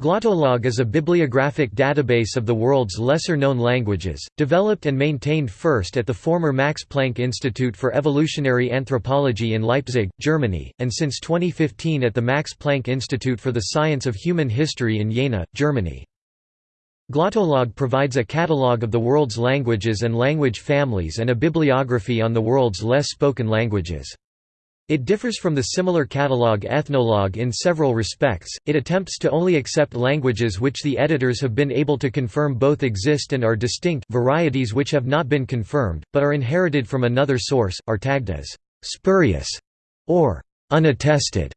Glottolog is a bibliographic database of the world's lesser-known languages, developed and maintained first at the former Max Planck Institute for Evolutionary Anthropology in Leipzig, Germany, and since 2015 at the Max Planck Institute for the Science of Human History in Jena, Germany. Glottolog provides a catalogue of the world's languages and language families and a bibliography on the world's less spoken languages. It differs from the similar catalogue Ethnologue in several respects, it attempts to only accept languages which the editors have been able to confirm both exist and are distinct varieties which have not been confirmed, but are inherited from another source, are tagged as «spurious» or «unattested».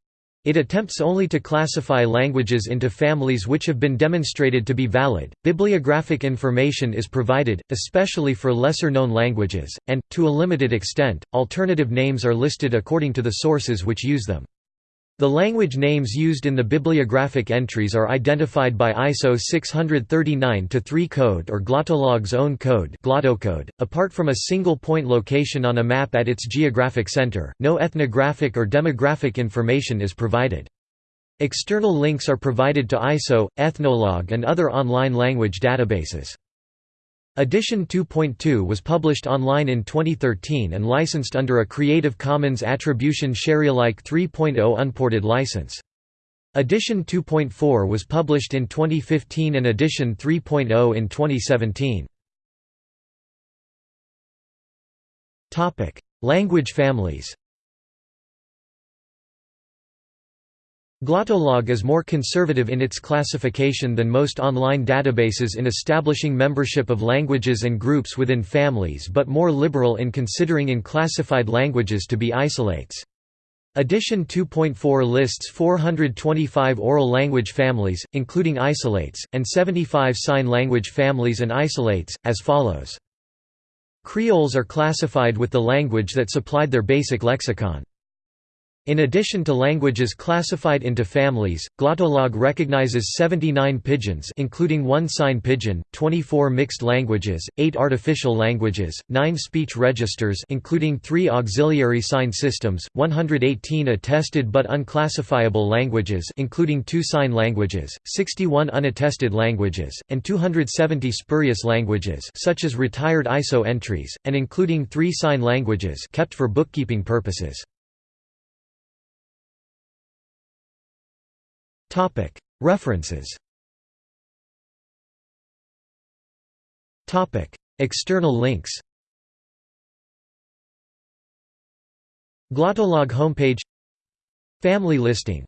It attempts only to classify languages into families which have been demonstrated to be valid. Bibliographic information is provided, especially for lesser known languages, and, to a limited extent, alternative names are listed according to the sources which use them. The language names used in the bibliographic entries are identified by ISO 639-3 code or Glottolog's own code glottocode. .Apart from a single point location on a map at its geographic center, no ethnographic or demographic information is provided. External links are provided to ISO, Ethnologue and other online language databases. Edition 2.2 was published online in 2013 and licensed under a Creative Commons Attribution Sharealike 3.0 unported license. Edition 2.4 was published in 2015 and Edition 3.0 in 2017. Language families Glottolog is more conservative in its classification than most online databases in establishing membership of languages and groups within families but more liberal in considering unclassified languages to be isolates. Edition 2.4 lists 425 oral language families, including isolates, and 75 sign language families and isolates, as follows. Creoles are classified with the language that supplied their basic lexicon. In addition to languages classified into families, Glottolog recognizes 79 pidgins including one sign pidgin, 24 mixed languages, 8 artificial languages, 9 speech registers including 3 auxiliary sign systems, 118 attested but unclassifiable languages including 2 sign languages, 61 unattested languages, and 270 spurious languages such as retired ISO entries, and including 3 sign languages kept for bookkeeping purposes. References. External links. Glottolog homepage. Family listing